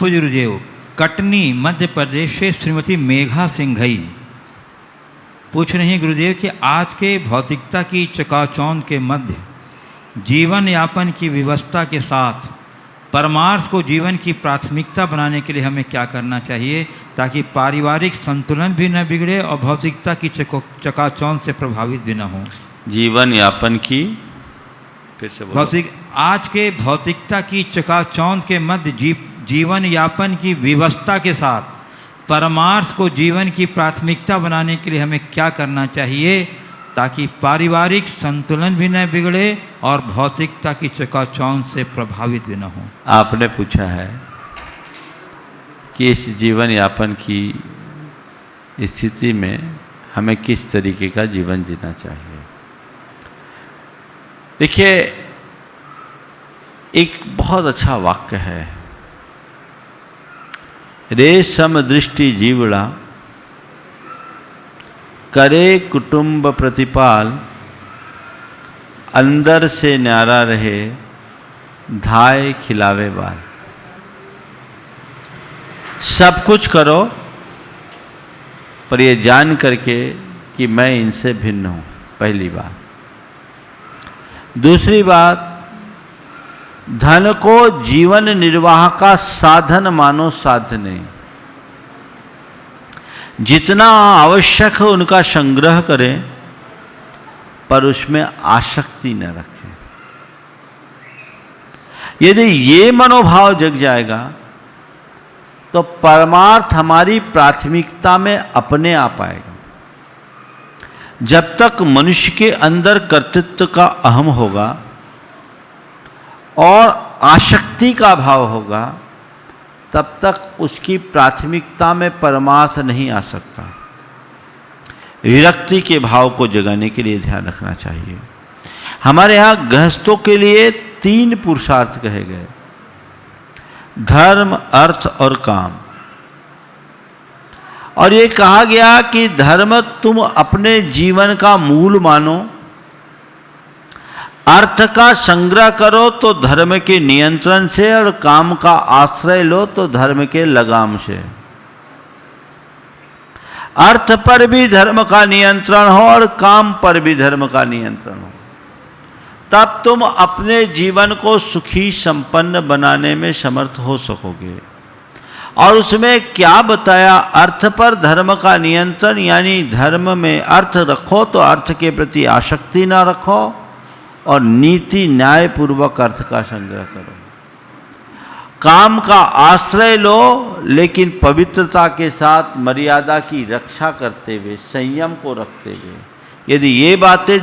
पूज्य गुरुदेव कटनी मध्य प्रदेश से श्रीमती मेघा सिंघई पूछ रही हैं गुरुदेव कि आज के भौतिकता की चकाचौंध के मध्य जीवन यापन की व्यवस्था के साथ परमार्थ को जीवन की प्राथमिकता बनाने के लिए हमें क्या करना चाहिए ताकि पारिवारिक संतुलन भी न बिगड़े और भौतिकता की चको चकाचौंध से प्रभावित भी न हो। जीवन यापन की फिर से भौतिक आज के भौतिकता की चकाचौंध के मध्य जी, जीवन यापन की व्यवस्था के साथ परमार्थ को जीवन की प्राथमिकता बनाने के लिए हमें क्या करना चाहिए ताकि पारिवारिक संतुलन भी न बिगड़े और भौतिकता की चकाचौंध से प्रभावित भी न हो। आपने पूछा है कि इस जीवन यापन की स्थिति में हमें किस तरीके का जीवन जीना चाहिए। देखिए, एक बहुत अच्छा वाक्य है। रेशम दृष्टि जीवड़ा करे कुटुंब प्रतिपाल, अंदर से न्यारा रहे, धाय खिलावे बाल। सब कुछ करो, पर ये जान करके कि मैं इनसे भिन्न हूँ, पहली बात। दूसरी बात धन को जीवन निर्वाह का साधन मानो साधने। जितना आवश्यक है उनका संग्रह करें, पर उसमें आसक्ति न रखें। यदि ये मनोभाव जग जाएगा तो परमार्थ हमारी प्राथमिकता में अपने आप आएगा। जब तक मनुष्य के अंदर कर्तृत्व का अहम होगा और आसक्ति का भाव होगा, तब तक उसकी प्राथमिकता में परमार्थ नहीं आ सकता। विरक्ति के भाव को जगाने के लिए ध्यान रखना चाहिए। हमारे यहाँ गृहस्थों के लिए तीन पुरुषार्थ कहे गए। धर्म, अर्थ और काम। और ये कहा गया कि धर्म तुम अपने जीवन का मूल मानो अर्थ का संग्रह करो तो धर्म के नियंत्रण से और काम का आश्रय लो तो धर्म के लगाम से। अर्थ पर भी धर्म का नियंत्रण हो और काम पर भी धर्म का नियंत्रण हो। तब तुम अपने जीवन को सुखी संपन्न बनाने में समर्थ हो सकोगे। और उसमें क्या बताया? अर्थ पर धर्म का नियंत्रण, यानी धर्म में अर्थ रखो तो अर्थ के प्रति आसक्ति ना रखो। और नीति न्याय पूर्वक अर्थ का संग्रह करो। काम का आश्रय लो, लेकिन पवित्रता के साथ मर्यादा की रक्षा करते हुए, संयम को रखते हुए। यदि ये बातें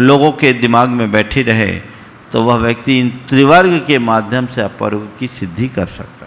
लोगों के दिमाग में बैठी रहे तो वह व्यक्ति इन त्रिवर्ग के माध्यम से अपर्व की सिद्धि कर सकता